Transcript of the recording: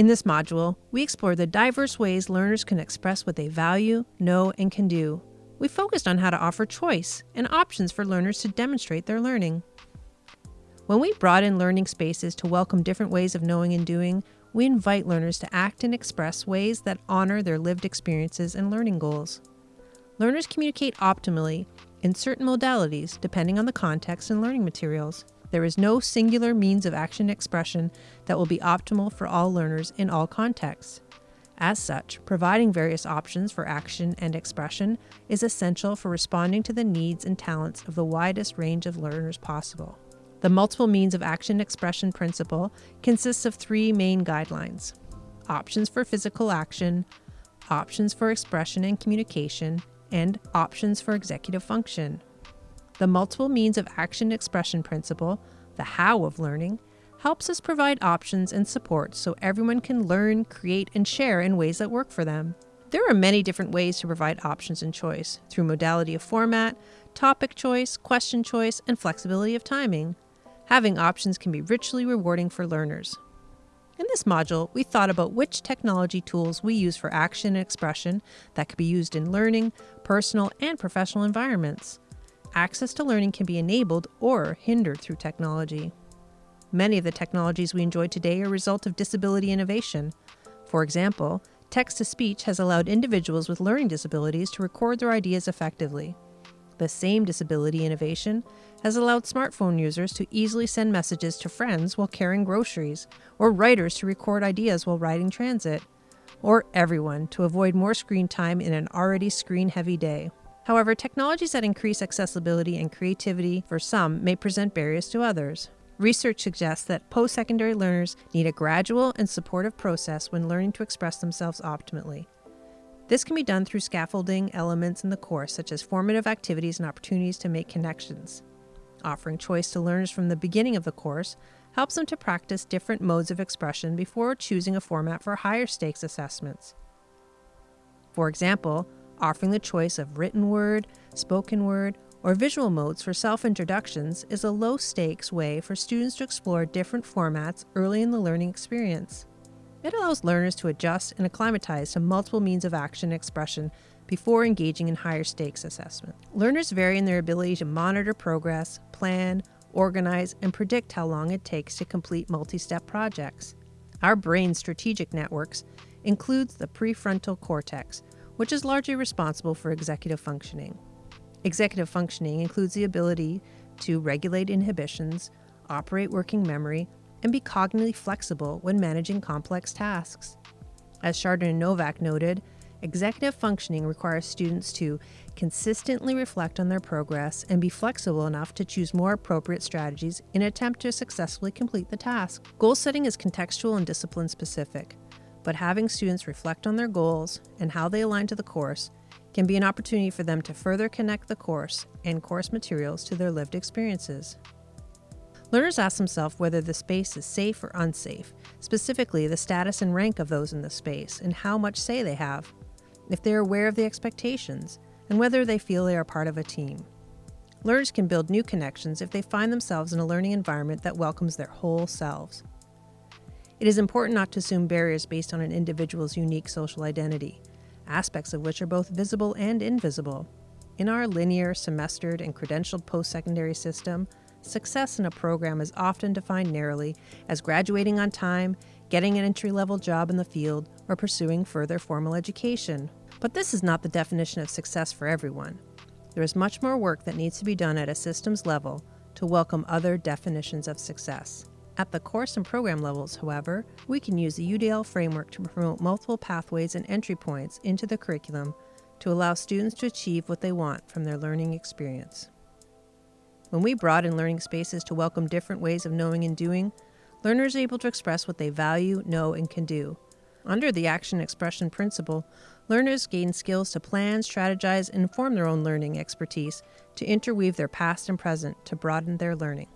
In this module, we explore the diverse ways learners can express what they value, know, and can do. We focused on how to offer choice and options for learners to demonstrate their learning. When we broaden learning spaces to welcome different ways of knowing and doing, we invite learners to act and express ways that honor their lived experiences and learning goals. Learners communicate optimally in certain modalities depending on the context and learning materials. There is no singular means of action expression that will be optimal for all learners in all contexts. As such, providing various options for action and expression is essential for responding to the needs and talents of the widest range of learners possible. The multiple means of action expression principle consists of three main guidelines options for physical action, options for expression and communication, and options for executive function. The multiple means of action expression principle, the how of learning, helps us provide options and support so everyone can learn, create, and share in ways that work for them. There are many different ways to provide options and choice through modality of format, topic choice, question choice, and flexibility of timing. Having options can be richly rewarding for learners. In this module, we thought about which technology tools we use for action and expression that could be used in learning, personal, and professional environments access to learning can be enabled or hindered through technology. Many of the technologies we enjoy today are a result of disability innovation. For example, text to speech has allowed individuals with learning disabilities to record their ideas effectively. The same disability innovation has allowed smartphone users to easily send messages to friends while carrying groceries, or writers to record ideas while riding transit, or everyone to avoid more screen time in an already screen heavy day. However, technologies that increase accessibility and creativity for some may present barriers to others. Research suggests that post secondary learners need a gradual and supportive process when learning to express themselves optimally. This can be done through scaffolding elements in the course, such as formative activities and opportunities to make connections. Offering choice to learners from the beginning of the course helps them to practice different modes of expression before choosing a format for higher stakes assessments. For example, Offering the choice of written word, spoken word, or visual modes for self introductions is a low stakes way for students to explore different formats early in the learning experience. It allows learners to adjust and acclimatize to multiple means of action and expression before engaging in higher stakes assessment. Learners vary in their ability to monitor progress, plan, organize, and predict how long it takes to complete multi step projects. Our brain's strategic networks includes the prefrontal cortex, which is largely responsible for executive functioning. Executive functioning includes the ability to regulate inhibitions, operate working memory, and be cognitively flexible when managing complex tasks. As Chardin and Novak noted, executive functioning requires students to consistently reflect on their progress and be flexible enough to choose more appropriate strategies in an attempt to successfully complete the task. Goal setting is contextual and discipline specific but having students reflect on their goals and how they align to the course can be an opportunity for them to further connect the course and course materials to their lived experiences. Learners ask themselves whether the space is safe or unsafe, specifically the status and rank of those in the space and how much say they have, if they are aware of the expectations, and whether they feel they are part of a team. Learners can build new connections if they find themselves in a learning environment that welcomes their whole selves. It is important not to assume barriers based on an individual's unique social identity, aspects of which are both visible and invisible. In our linear, semestered, and credentialed post secondary system, success in a program is often defined narrowly as graduating on time, getting an entry level job in the field, or pursuing further formal education. But this is not the definition of success for everyone. There is much more work that needs to be done at a systems level to welcome other definitions of success. At the course and program levels, however, we can use the UDL framework to promote multiple pathways and entry points into the curriculum to allow students to achieve what they want from their learning experience. When we broaden learning spaces to welcome different ways of knowing and doing, learners are able to express what they value, know, and can do. Under the action expression principle, learners gain skills to plan, strategize, and inform their own learning expertise to interweave their past and present to broaden their learning.